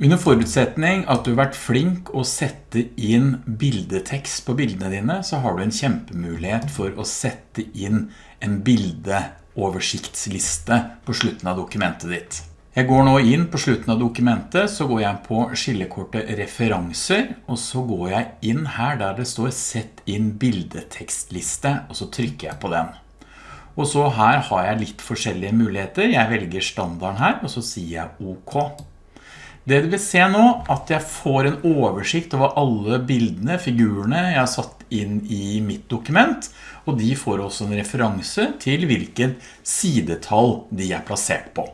Under forutsetning at du har vært flink å sette inn bildetekst på bildene dine, så har du en kjempemulighet for å sette inn en bildeoversiktsliste på slutten av dokumentet ditt. Jeg går nå inn på slutten av dokumentet, så går jeg på skillekortet referanser, og så går jeg inn her der det står sett inn bildetekstliste, og så trykker jeg på den. Og så her har jeg litt forskjellige muligheter. Jeg velger standarden her, og så sier jeg OK. Det du vil se nå, at jeg får en oversikt over alle bildene, figurene jeg har satt inn i mitt dokument, og de får også en referanse til hvilken sidetall de er plassert på.